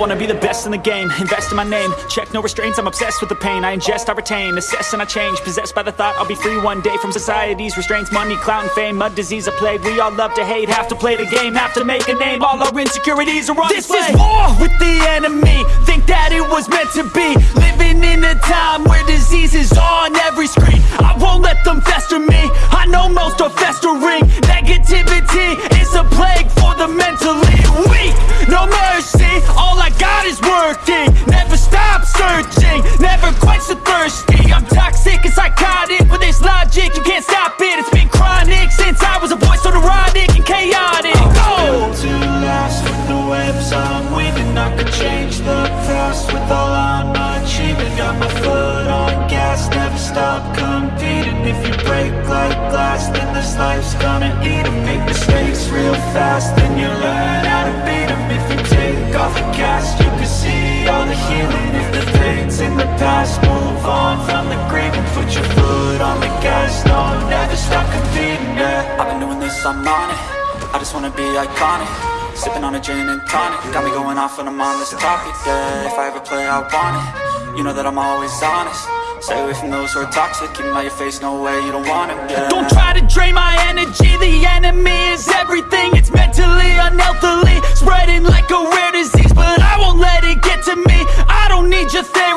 wanna be the best in the game, invest in my name. Check no restraints, I'm obsessed with the pain. I ingest, I retain, assess and I change. Possessed by the thought I'll be free one day From society's restraints, money, clout and fame Mud, disease, a plague, we all love to hate Have to play the game, have to make a name. All our insecurities are on This display. is war with the enemy. Think that it was meant to be. Living in a time where disease is on every screen. I won't let them fester me. I know most are competing If you break like glass, then this life's gonna eat 'em. Make mistakes real fast, then you learn how to beat beat 'em. If you take off the cast, you can see all the healing. If the pain's in the past, move on from the grave And Put your foot on the gas, no, never stop competing, yeah. I've been doing this, I'm on it. I just wanna be iconic. Sipping on a gin and tonic. Got me going off when I'm on this topic, yeah. If I ever play, I want it. You know that I'm always honest Stay away from those who are toxic Keep out your face, no way, you don't wanna yeah Don't try to drain my energy The enemy is everything. It's mentally, unhealthily Spreading like a rare disease But I won't let it get to me. I don't need your therapy